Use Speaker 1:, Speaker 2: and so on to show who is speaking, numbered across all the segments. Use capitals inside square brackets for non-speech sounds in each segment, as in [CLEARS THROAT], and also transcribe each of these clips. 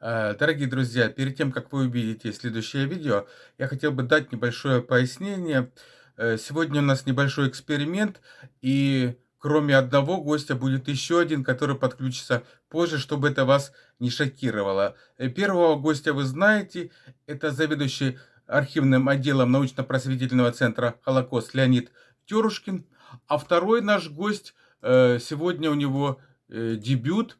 Speaker 1: Э, Дорогие друзья, перед тем, как вы увидите следующее видео, я хотел бы дать небольшое пояснение. Э, Сегодня у нас небольшой эксперимент, и кроме одного гостя будет еще один, который подключится позже, чтобы это вас не шокировало. Э, Первого гостя вы знаете, это заведующий архивным отделом научно-просветительного центра «Холокост» Леонид Терушкин. А второй наш гость, сегодня у него дебют –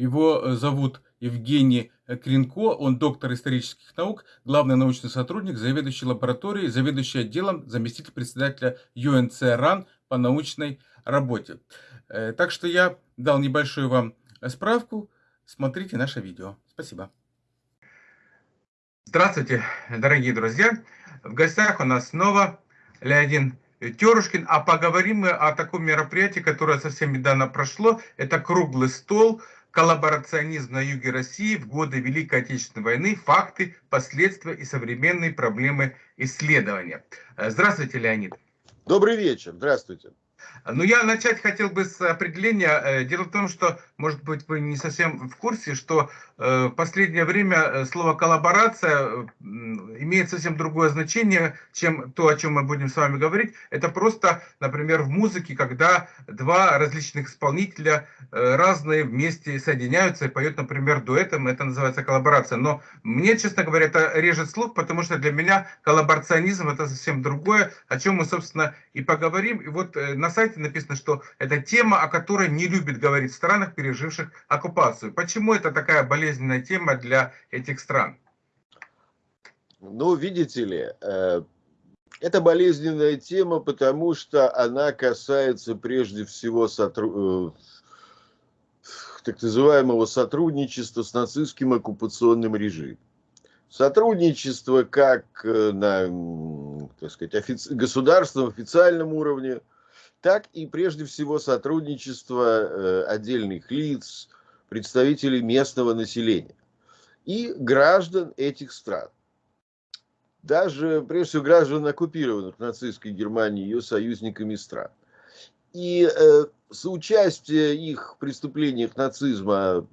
Speaker 1: его э, зовут Евгений Кринко, он доктор исторических наук, главный научный сотрудник, заведующий лабораторией, заведующий отделом, заместитель председателя ЮНЦ РАН по научной работе. Э, так что я дал небольшую вам справку. Смотрите наше видео. Спасибо. Здравствуйте, дорогие друзья. В гостях у нас снова Леонид Терушкин, а поговорим мы о таком мероприятии, которое совсем недавно прошло. Это круглый стол коллаборационизм на юге России в годы Великой Отечественной войны, факты, последствия и современные проблемы исследования. Э, здравствуйте, Леонид.
Speaker 2: Добрый вечер, здравствуйте.
Speaker 1: Ну, я начать хотел бы с определения. Э, дело в том, что, может быть, вы не совсем в курсе, что э, в последнее время э, слово «коллаборация» имеет совсем другое значение, чем то, о чем мы будем с вами говорить. Это просто, например, в музыке, когда два различных исполнителя разные вместе соединяются и поют, например, дуэтом, это называется коллаборация. Но мне, честно говоря, это режет слух, потому что для меня коллаборационизм это совсем другое, о чем мы, собственно, и поговорим. И вот на на сайте написано, что это тема, о которой не любят говорить в странах, переживших оккупацию. Почему это такая болезненная тема для этих стран?
Speaker 2: Ну, видите ли, э, это болезненная тема, потому что она касается прежде всего сотруд... Э, так называемого сотрудничества с нацистским оккупационным режимом. Сотрудничество как э, на так сказать, офици... государственном официальном уровне, так и прежде всего сотрудничество э, отдельных лиц, представителей местного населения и граждан этих стран. Даже, прежде всего, граждан оккупированных нацистской Германии и ее союзниками стран. И э, соучастие их в преступлениях нацизма,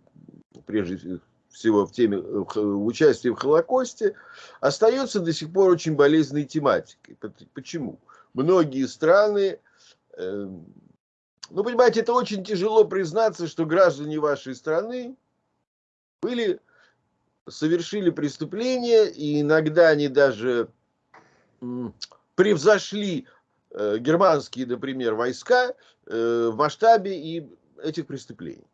Speaker 2: прежде всего в теме в участии в Холокосте, остается до сих пор очень болезненной тематикой. Почему? Многие страны ну, понимаете, это очень тяжело признаться, что граждане вашей страны были, совершили преступления, и иногда они даже превзошли э, германские, например, войска э, в масштабе и этих преступлений.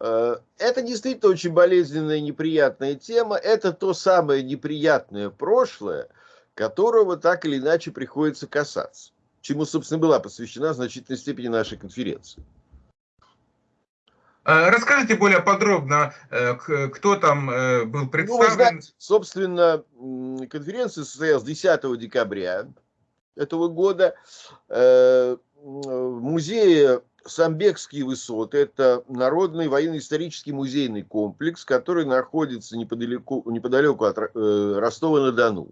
Speaker 2: Э, это действительно очень болезненная и неприятная тема. Это то самое неприятное прошлое, которого так или иначе приходится касаться чему, собственно, была посвящена в значительной степени наша конференция.
Speaker 1: А, расскажите более подробно, э, кто там э, был представлен. Ну, знаете,
Speaker 2: собственно, конференция состоялась 10 декабря этого года э, в музее Самбекские высоты. Это народный военно-исторический музейный комплекс, который находится неподалеку, неподалеку от Ростова-на-Дону.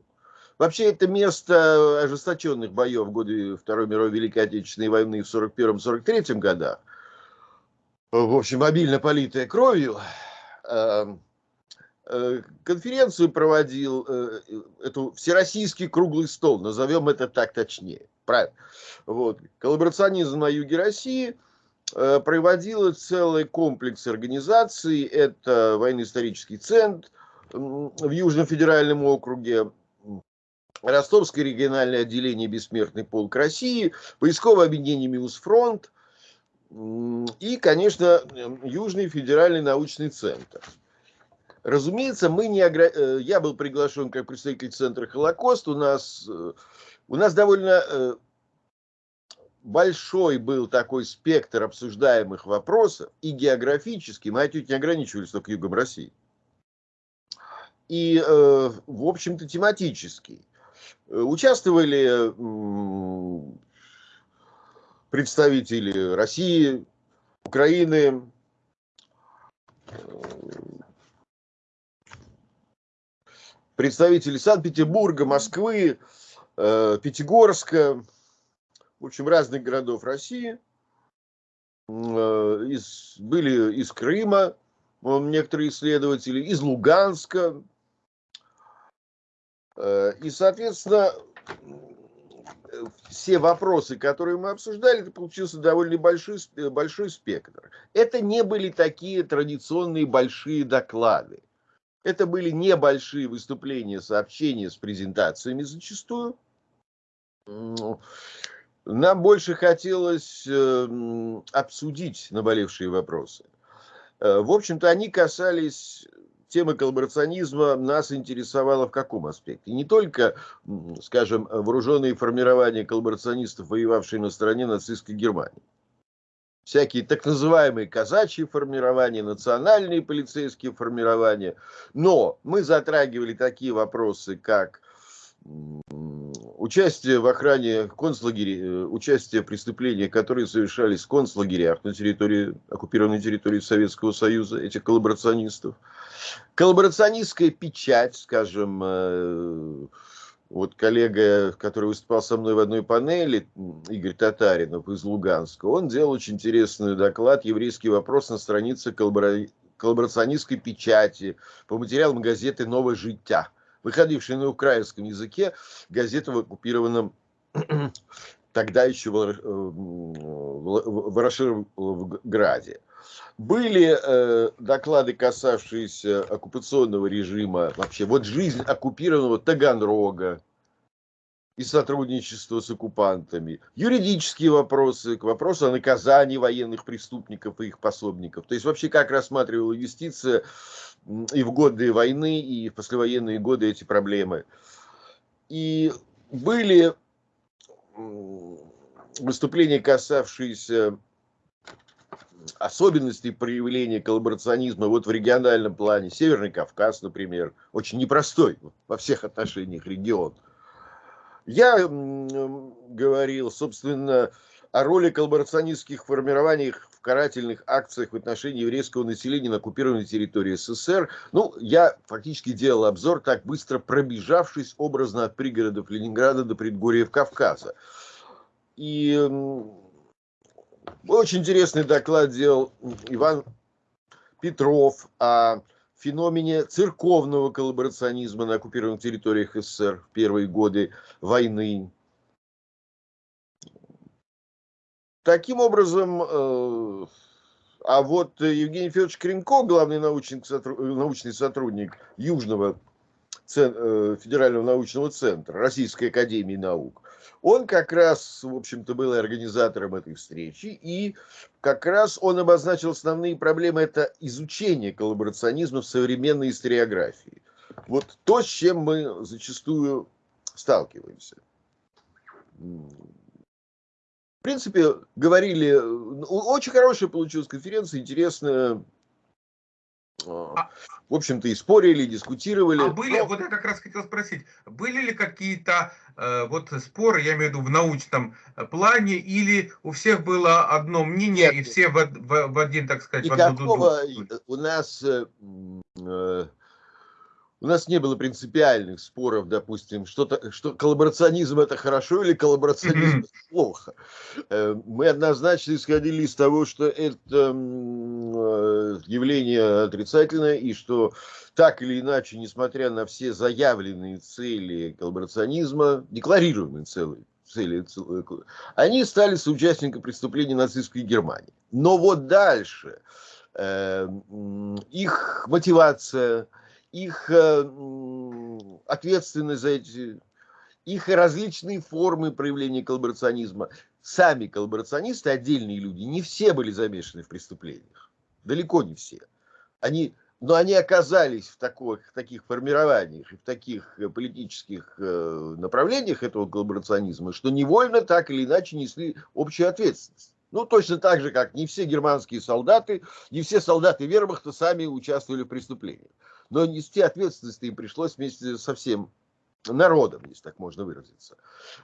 Speaker 2: Вообще, это место ожесточенных боев в годы Второй мировой Великой Отечественной войны в 41-43 годах. В общем, обильно политая кровью. Эм, э, конференцию проводил, э, эту всероссийский круглый стол, назовем это так точнее. Правильно. Вот. Коллаборационизм на юге России э, проводил целый комплекс организаций. Это военно-исторический центр в Южном федеральном округе, Ростовское региональное отделение «Бессмертный полк России», поисковое объединение «Миусфронт» и, конечно, Южный федеральный научный центр. Разумеется, мы не огр... Э, я был приглашен как представитель Центра Холокост. У нас, э, у нас довольно э, большой был такой спектр обсуждаемых вопросов, и географически, мы отнюдь не ограничивались только югом России, и, в общем-то, тематический. Э, участвовали представители России, Украины, представители Санкт-Петербурга, Москвы, э, Пятигорска, в общем, разных городов России. из, были из Крыма, некоторые исследователи, из Луганска. И, соответственно, все вопросы, которые мы обсуждали, это получился довольно большой, большой спектр. Это не были такие традиционные большие доклады. Это были небольшие выступления, сообщения с презентациями зачастую. Нам больше хотелось эм, обсудить наболевшие вопросы. Э, в общем-то, они касались тема коллаборационизма нас интересовала в каком аспекте? Не только, скажем, вооруженные формирования коллаборационистов, воевавшие на стороне нацистской Германии. Всякие так называемые казачьи формирования, национальные полицейские формирования. Но мы затрагивали такие вопросы, как участие в охране концлагерей, э, участие в преступлениях, которые совершались в концлагерях на территории, оккупированной территории Советского Союза, этих коллаборационистов. Коллаборационистская печать, скажем, э, вот коллега, который выступал со мной в одной панели, Игорь Татаринов из Луганска, он делал очень интересный доклад «Еврейский вопрос» на странице коллаборационистской печати по материалам газеты «Новое життя», выходившей на украинском языке, газета в оккупированном [CLEARS THROAT] тогда еще в Ворошиловграде. Были э, доклады, касавшиеся оккупационного режима, вообще вот жизнь оккупированного Таганрога и сотрудничество с оккупантами, юридические вопросы, к вопросу о наказании военных преступников и их пособников. То есть вообще как рассматривала юстиция и в годы войны, и в послевоенные годы эти проблемы. И были выступления, касавшиеся особенностей проявления коллаборационизма вот в региональном плане. Северный Кавказ, например, очень непростой во всех отношениях регион. Я говорил, собственно, о роли коллаборационистских формирований карательных акциях в отношении еврейского населения на оккупированной территории СССР. Ну, я фактически делал обзор, так быстро пробежавшись образно от пригородов Ленинграда до предгорьев Кавказа. И очень интересный доклад делал Иван Петров о феномене церковного коллаборационизма на оккупированных территориях СССР в первые годы войны. Таким образом, э, а вот Евгений Федорович Кренко, главный научный, научный сотрудник Южного э, федерального научного центра Российской академии наук, он как раз, в общем-то, был организатором этой встречи, и как раз он обозначил основные проблемы, это изучение коллаборационизма в современной историографии. Вот то, с чем мы зачастую сталкиваемся. В принципе, говорили, очень хорошая получилась конференция, интересная, а, в общем-то, и спорили, и дискутировали. А
Speaker 1: были, но... вот я как раз хотел спросить, были ли какие-то э, вот споры, я имею в виду в научном э, плане, или у всех было одно мнение, Нет. и все в, в, в один, так сказать,
Speaker 2: Никакого в одну у нас э, э у нас не было принципиальных споров, допустим, что-то, что коллаборационизм это хорошо или коллаборационизм это плохо. Э, мы однозначно исходили из того, что это э, явление отрицательное и что так или иначе, несмотря на все заявленные цели коллаборационизма, декларируемые цели, цели, э, они стали соучастниками преступлений нацистской Германии. Но вот дальше их мотивация, их э, ответственность за эти, их различные формы проявления коллаборационизма. Сами коллаборационисты, отдельные люди, не все были замешаны в преступлениях. Далеко не все. Они, но они оказались в, таких, в таких формированиях и в таких э, политических э, направлениях этого коллаборационизма, что невольно так или иначе несли общую ответственность. Ну, точно так же, как не все германские солдаты, не все солдаты вермахта сами участвовали в преступлениях но нести ответственность им пришлось вместе со всем народом, если так можно выразиться.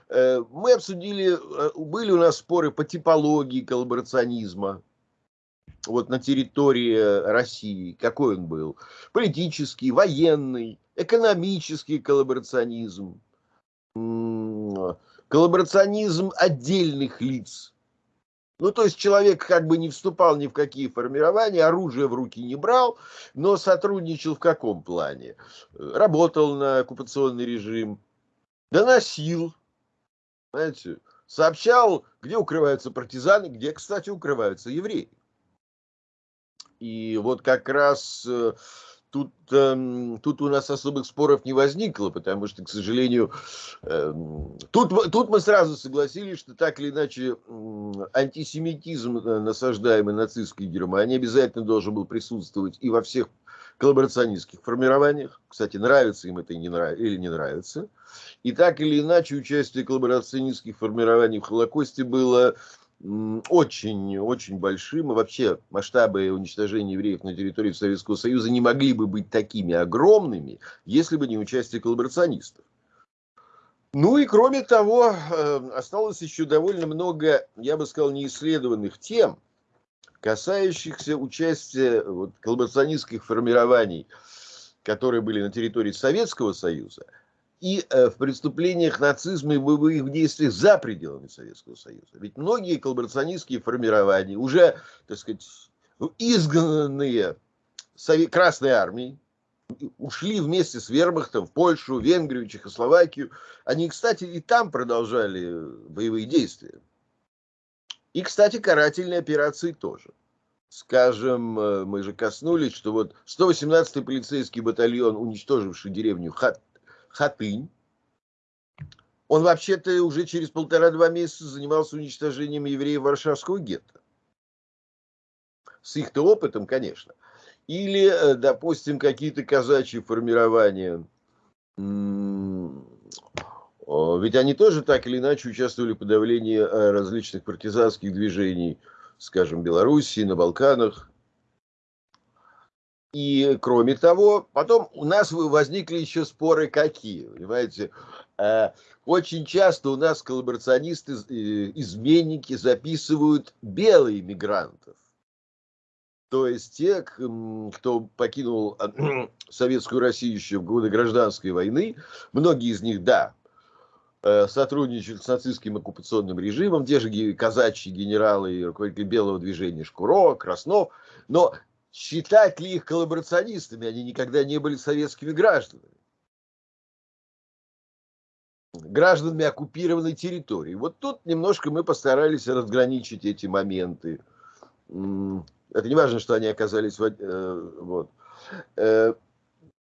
Speaker 2: Э, мы обсудили, э, были у нас споры по типологии коллаборационизма, вот на территории России, какой он был. Политический, военный, экономический коллаборационизм, коллаборационизм отдельных лиц. Ну, то есть человек как бы не вступал ни в какие формирования, оружие в руки не брал, но сотрудничал в каком плане? Работал на оккупационный режим, доносил, знаете, сообщал, где укрываются партизаны, где, кстати, укрываются евреи. И вот как раз э, тут, э, тут у нас особых споров не возникло, потому что, к сожалению, э, тут, тут мы сразу согласились, что так или иначе э, антисемитизм, насаждаемый нацистской Германией, обязательно должен был присутствовать и во всех коллаборационистских формированиях. Кстати, нравится им это или не нравится. И так или иначе участие коллаборационистских формирований в Холокосте было очень-очень большим. И вообще масштабы уничтожения евреев на территории Советского Союза не могли бы быть такими огромными, если бы не участие коллаборационистов. Ну и кроме того, э, осталось еще довольно много, я бы сказал, неисследованных тем, касающихся участия вот, коллаборационистских формирований, которые были на территории Советского Союза, и э, в преступлениях нацизма и боевых действиях за пределами Советского Союза. Ведь многие коллаборационистские формирования, уже, так сказать, изгнанные Красной Армией, ушли вместе с вермахтом в Польшу, Венгрию, Чехословакию. Они, кстати, и там продолжали боевые действия. И, кстати, карательные операции тоже. Скажем, э, мы же коснулись, что вот 118-й полицейский батальон, уничтоживший деревню Хат, Хатынь, он вообще-то уже через полтора-два месяца занимался уничтожением евреев Варшавского гетто. С их-то опытом, конечно. Или, э, допустим, какие-то казачьи формирования ведь они тоже так или иначе участвовали в подавлении э, различных партизанских движений, скажем, Белоруссии, на Балканах. И кроме того, потом у нас возникли еще споры какие, понимаете? Э, очень часто у нас коллаборационисты, э, изменники записывают белых мигрантов. То есть те, кто покинул [CLEARS THROAT] Советскую Россию еще в годы гражданской войны, многие из них, да, Э, сотрудничают с нацистским оккупационным режимом, те же казачьи генералы и руководители белого движения Шкуро, Краснов, но считать ли их коллаборационистами, они никогда не были советскими гражданами. Гражданами оккупированной территории. Вот тут немножко мы постарались разграничить эти моменты. Это не важно, что они оказались... Э, вот. Э,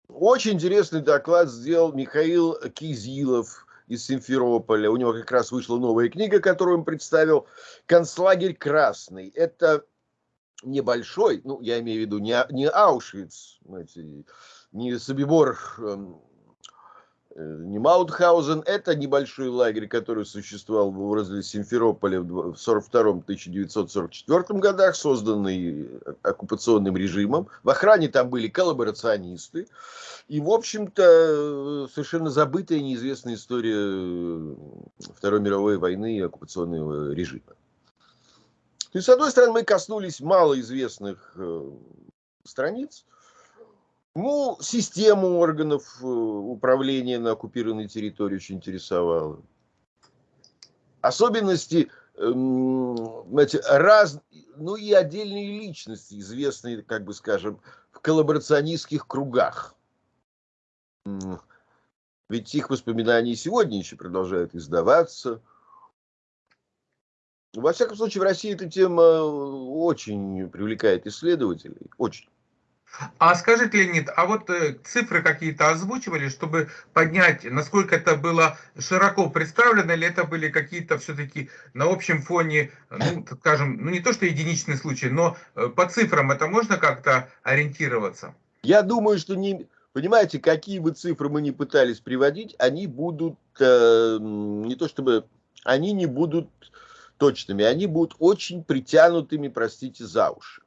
Speaker 2: очень интересный доклад сделал Михаил Кизилов, из Симферополя. У него как раз вышла новая книга, которую он представил. «Концлагерь Красный». Это небольшой, ну, я имею в виду не, не Аушвиц, знаете, не Собибор эм, Э, не Маутхаузен, это небольшой лагерь, который существовал возле Симферополя в 1942-1944 годах, созданный оккупационным режимом. В охране там были коллаборационисты. И, в общем-то, совершенно забытая неизвестная история э, Второй мировой войны и оккупационного режима. То есть, с одной стороны, мы коснулись малоизвестных э, страниц, ну, систему органов э, управления на оккупированной территории очень интересовала. Особенности, эм, знаете, раз, ну и отдельные личности, известные, как бы скажем, в коллаборационистских кругах. Ведь их воспоминания сегодня еще продолжают издаваться. Во всяком случае, в России эта тема э, очень привлекает исследователей. Очень.
Speaker 1: А скажите, Леонид, а вот э, цифры какие-то озвучивали, чтобы поднять, насколько это было широко представлено, или это были какие-то все-таки на общем фоне, ну, скажем, ну не то что единичный случай, но э, по цифрам это можно как-то ориентироваться?
Speaker 2: Я думаю, что не, понимаете, какие бы цифры мы ни пытались приводить, они будут э, не то чтобы, они не будут точными, они будут очень притянутыми, простите, за уши.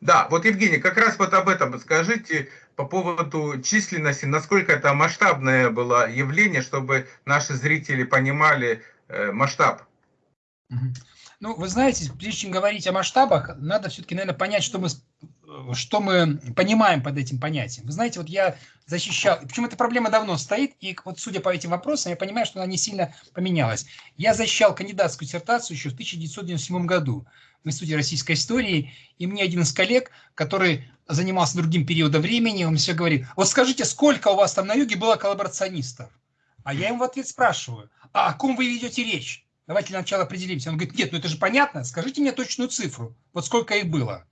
Speaker 1: Да, вот, Евгений, как раз вот об этом скажите по поводу численности, насколько это масштабное было явление, чтобы наши зрители понимали э, масштаб.
Speaker 3: Ну, вы знаете, прежде чем говорить о масштабах, надо все-таки, наверное, понять, что мы что мы понимаем под этим понятием. Вы знаете, вот я защищал, причем эта проблема давно стоит, и вот судя по этим вопросам, я понимаю, что она не сильно поменялась. Я защищал кандидатскую диссертацию еще в 1997 году в Институте российской истории, и мне один из коллег, который занимался другим периодом времени, он все говорит, вот скажите, сколько у вас там на юге было коллаборационистов? А я ему в ответ спрашиваю, а о ком вы ведете речь? Давайте для начала определимся. Он говорит, нет, ну это же понятно, скажите мне точную цифру, вот сколько их было.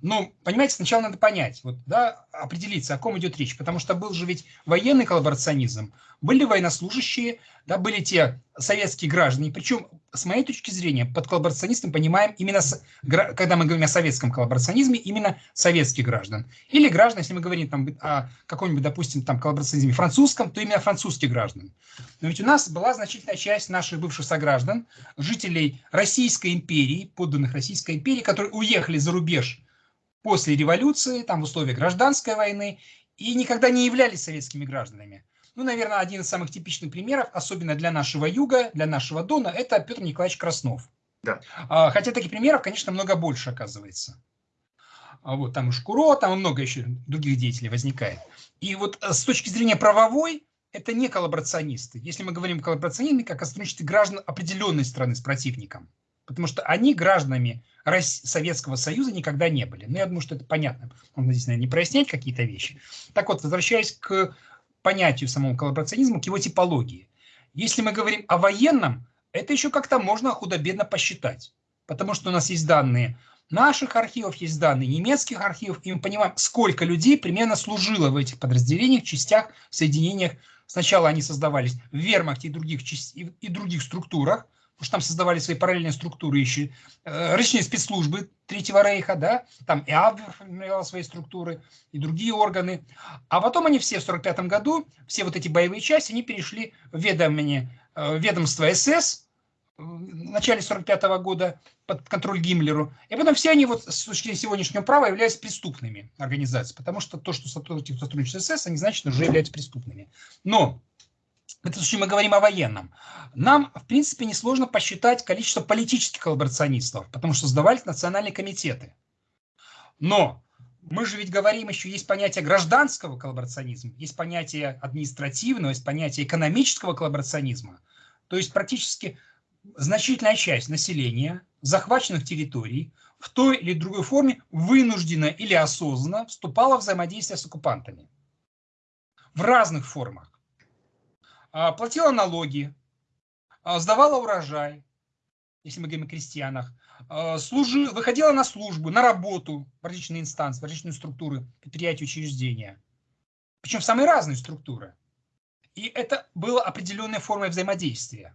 Speaker 3: Ну, понимаете, сначала надо понять, вот, да, определиться, о ком идет речь, потому что был же ведь военный коллаборационизм, были военнослужащие, да, были те советские граждане, причем, с моей точки зрения, под коллаборационистом понимаем именно, когда мы говорим о советском коллаборационизме, именно советских граждан. Или граждан, если мы говорим там, о каком-нибудь, допустим, там коллаборационизме французском, то именно французских граждан. Но ведь у нас была значительная часть наших бывших сограждан, жителей Российской империи, подданных Российской империи, которые уехали за рубеж после революции, там в условиях гражданской войны, и никогда не являлись советскими гражданами. Ну, наверное, один из самых типичных примеров, особенно для нашего юга, для нашего Дона, это Петр Николаевич Краснов. Да. А, хотя таких примеров, конечно, много больше оказывается. А вот там и Шкуро, там и много еще других деятелей возникает. И вот э, с точки зрения правовой, это не коллаборационисты. Если мы говорим о коллаборационизме, как о сотрудничестве граждан определенной страны с противником. Потому что они гражданами Советского Союза никогда не были. Ну, я думаю, что это понятно. Можно здесь, наверное, не прояснять какие-то вещи. Так вот, возвращаясь к понятию самого коллаборационизма, к его типологии. Если мы говорим о военном, это еще как-то можно худо-бедно посчитать. Потому что у нас есть данные наших архивов, есть данные немецких архивов, и мы понимаем, сколько людей примерно служило в этих подразделениях, частях, соединениях. Сначала они создавались в вермахте и других, и других структурах, потому что там создавали свои параллельные структуры еще, э, различные спецслужбы Третьего Рейха, да, там и Абвер формировал свои структуры, и другие органы. А потом они все в 1945 году, все вот эти боевые части, они перешли в ведомение, э, ведомство СС, в начале 45 года под контроль Гиммлеру. И потом все они вот с точки зрения сегодняшнего права являются преступными организациями, потому что то, что сотрудничают с СС, они значит уже являются преступными. Но в этом случае мы говорим о военном. Нам, в принципе, несложно посчитать количество политических коллаборационистов, потому что создавались национальные комитеты. Но мы же ведь говорим еще, есть понятие гражданского коллаборационизма, есть понятие административного, есть понятие экономического коллаборационизма. То есть практически значительная часть населения захваченных территорий в той или другой форме вынуждена или осознанно вступала в взаимодействие с оккупантами. В разных формах. А, платила налоги, а, сдавала урожай, если мы говорим о крестьянах, а, служи, выходила на службу, на работу в различные инстанции, в различные структуры, предприятия, учреждения. Причем в самые разные структуры. И это было определенной формой взаимодействия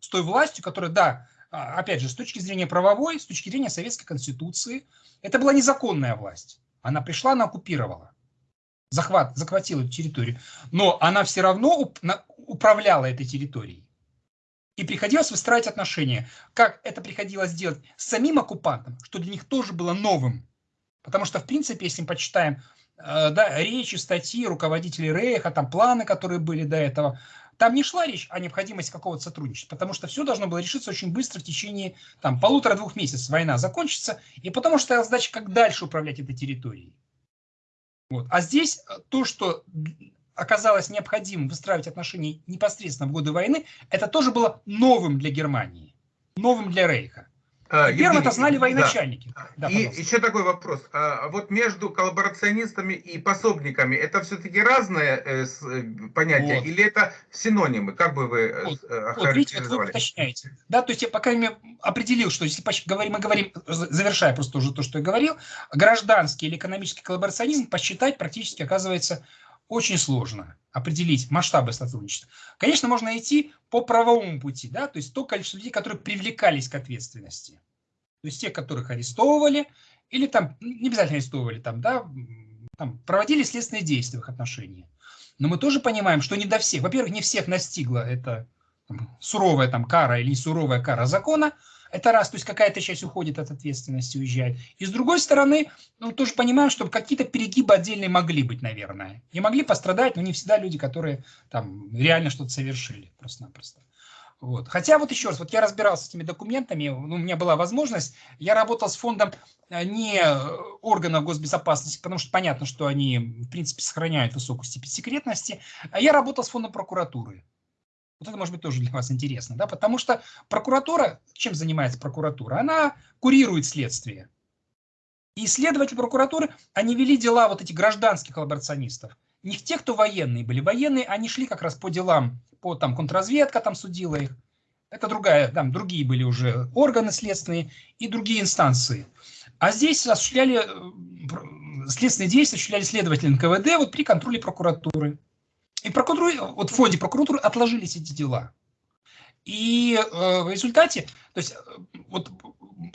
Speaker 3: с той властью, которая, да, опять же, с точки зрения правовой, с точки зрения Советской Конституции, это была незаконная власть. Она пришла, она оккупировала захват, захватила эту территорию, но она все равно управляла этой территорией. И приходилось выстраивать отношения. Как это приходилось делать с самим оккупантом, что для них тоже было новым. Потому что, в принципе, если мы почитаем э, да, речи, статьи руководителей Рейха, там планы, которые были до этого, там не шла речь о необходимости какого-то сотрудничества, потому что все должно было решиться очень быстро в течение там, полутора-двух месяцев война закончится, и потому что задача, как дальше управлять этой территорией. Вот. А здесь э, то, что оказалось необходимым выстраивать отношения непосредственно в годы войны, это тоже было новым для Германии, новым для Рейха. А, Первым это знали военачальники.
Speaker 1: Да. Да, и еще такой вопрос. А вот между коллаборационистами и пособниками это все-таки разные э, э, понятия вот. или это синонимы? Как бы вы э, вот.
Speaker 3: вот видите, вот вы уточняете. Да, то есть я пока крайней определил, что если говорим, мы говорим, завершая просто уже то, что я говорил, гражданский или экономический коллаборационизм посчитать практически оказывается очень сложно определить масштабы сотрудничества. Конечно, можно идти по правовому пути, да, то есть то количество людей, которые привлекались к ответственности. То есть те, которых арестовывали, или там, не обязательно арестовывали, там, да, там, проводили следственные действия в их отношении. Но мы тоже понимаем, что не до всех, во-первых, не всех настигла эта там, суровая там кара или суровая кара закона, это раз, то есть какая-то часть уходит от ответственности, уезжает. И с другой стороны, ну, тоже понимаем, что какие-то перегибы отдельные могли быть, наверное. И могли пострадать, но не всегда люди, которые там реально что-то совершили просто-напросто. Вот. Хотя вот еще раз, вот я разбирался с этими документами, ну, у меня была возможность, я работал с фондом э, не органов госбезопасности, потому что понятно, что они, в принципе, сохраняют высокую степень секретности, а я работал с фондом прокуратуры. Вот это может быть тоже для вас интересно, да, потому что прокуратура, чем занимается прокуратура? Она курирует следствие. И следователи прокуратуры, они вели дела вот этих гражданских коллаборационистов. Не те, кто военные были. Военные, они шли как раз по делам по там контрразведка там судила их. Это другая, там другие были уже органы следственные и другие инстанции. А здесь осуществляли э, следственные действия, осуществляли следователи НКВД вот при контроле прокуратуры. И прокуратуре, вот в фонде прокуратуры отложились эти дела. И э, в результате, то есть э, вот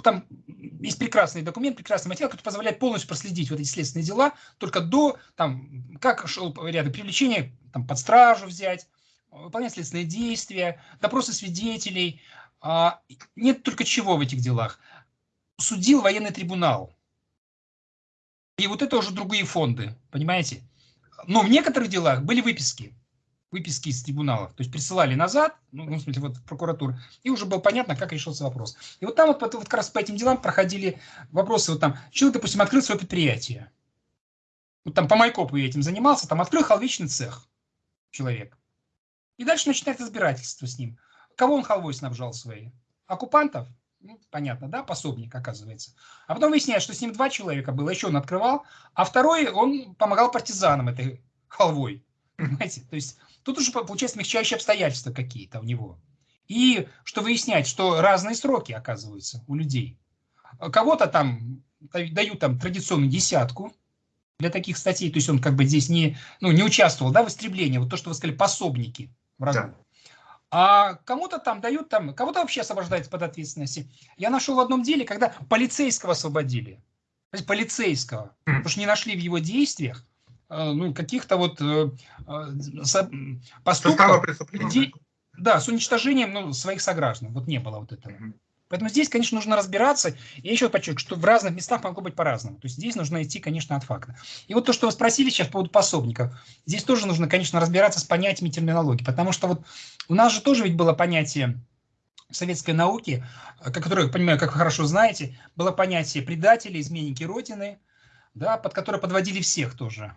Speaker 3: там есть прекрасный документ, прекрасный материал, который позволяет полностью проследить вот эти следственные дела, только до, там, как шел ряд привлечения, там, под стражу взять, выполнять следственные действия, допросы свидетелей. А, нет только чего в этих делах. Судил военный трибунал. И вот это уже другие фонды, понимаете? Но в некоторых делах были выписки. Выписки из трибуналов. То есть присылали назад, ну, в смысле, вот в прокуратуру, и уже было понятно, как решился вопрос. И вот там вот, вот как раз по этим делам проходили вопросы. Вот там, человек, допустим, открыл свое предприятие. Вот там по Майкопу я этим занимался, там открыл халвичный цех человек. И дальше начинает разбирательство с ним. Кого он халвой снабжал свои? Оккупантов? Ну, понятно, да, пособник оказывается. А потом выясняется, что с ним два человека было, еще он открывал, а второй, он помогал партизанам этой халвой. [LAUGHS] Понимаете? То есть тут уже получается смягчающие обстоятельства какие-то у него. И что выяснять, что разные сроки оказываются у людей. Кого-то там дают там традиционную десятку, для таких статей, то есть он как бы здесь не, ну, не участвовал да, в истреблении, вот то, что вы сказали, пособники в разгон. Да. А кому-то там дают, там, кого-то вообще освобождается под ответственности. Я нашел в одном деле, когда полицейского освободили. То есть полицейского. Потому что не нашли в его действиях э, ну, каких-то вот э, э, поступков. Де, да, с уничтожением ну, своих сограждан. Вот не было вот этого. Поэтому здесь, конечно, нужно разбираться. Я еще подчеркну, что в разных местах могло быть по-разному. То есть здесь нужно идти, конечно, от факта. И вот то, что вы спросили сейчас по поводу пособников. Здесь тоже нужно, конечно, разбираться с понятиями терминологии. Потому что вот у нас же тоже ведь было понятие советской науки, которое, я понимаю, как вы хорошо знаете, было понятие предатели, изменники Родины, да, под которое подводили всех тоже.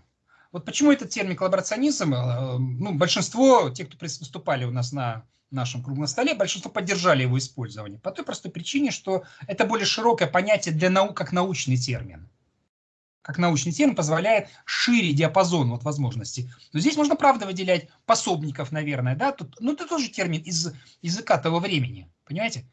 Speaker 3: Вот почему этот термин коллаборационизм, э, ну, большинство, те, кто выступали у нас на нашем круглом столе, большинство поддержали его использование. По той простой причине, что это более широкое понятие для наук, как научный термин. Как научный термин позволяет шире диапазон вот возможностей. Но здесь можно, правда, выделять пособников, наверное. Да? Тут, ну, это тоже термин из языка того времени. Понимаете?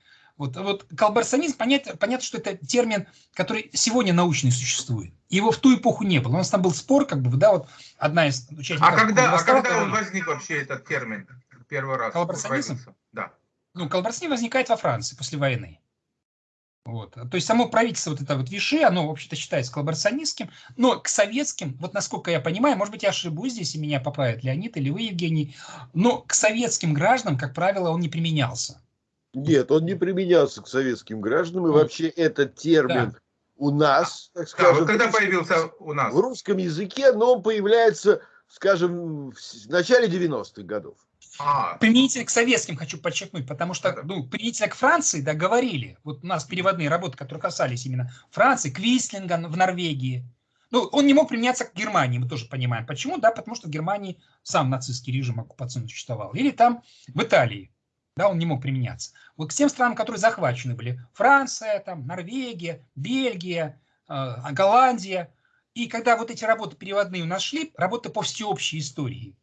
Speaker 3: Вот, вот коллаборационизм, понятно, понятно, что это термин, который сегодня научный существует. Его в ту эпоху не было. У нас там был спор, как бы, да, вот одна из
Speaker 1: участников... А когда, а когда он возник вообще, этот термин? первый раз
Speaker 3: коллаборационизм? Да. Ну, коллаборационизм возникает во Франции после войны. Вот. То есть само правительство, вот это вот Виши, оно вообще-то считается коллаборационистским, но к советским, вот насколько я понимаю, может быть, я ошибусь здесь, и меня поправит Леонид или вы, Евгений, но к советским гражданам, как правило, он не применялся.
Speaker 2: Нет, он не применялся к советским гражданам, и вообще этот термин да. у нас,
Speaker 1: так скажем... Да, когда появился у нас?
Speaker 2: В русском языке, но он появляется, скажем, в начале 90-х годов.
Speaker 3: А. Применительно к советским хочу подчеркнуть, потому что ну, применительно к Франции, да, говорили. Вот у нас переводные работы, которые касались именно Франции, Квислинга в Норвегии. Ну, он не мог применяться к Германии, мы тоже понимаем. Почему? Да, потому что в Германии сам нацистский режим оккупационный существовал. Или там в Италии, да, он не мог применяться. Вот к тем странам, которые захвачены были. Франция, там, Норвегия, Бельгия, э, Голландия. И когда вот эти работы переводные у нас шли, работы по всеобщей истории,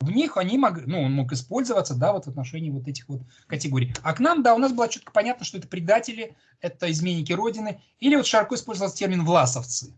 Speaker 3: в них они могли, ну, он мог использоваться, да, вот в отношении вот этих вот категорий. А к нам, да, у нас было четко понятно, что это предатели, это изменники Родины, или вот широко использовался термин «власовцы».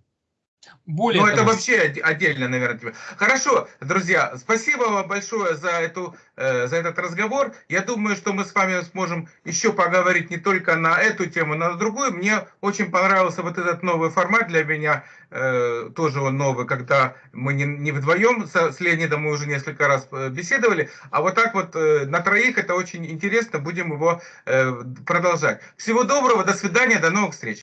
Speaker 1: Более ну, это вообще отдельно, наверное. Хорошо, друзья, спасибо вам большое за, эту, э, за этот разговор. Я думаю, что мы с вами сможем еще поговорить не только на эту тему, но и на другую. Мне очень понравился вот этот новый формат для меня, э, тоже он новый, когда мы не, не вдвоем с, с Леонидом мы уже несколько раз э, беседовали, а вот так вот э, на троих это очень интересно, будем его э, продолжать. Всего доброго, до свидания, до новых встреч.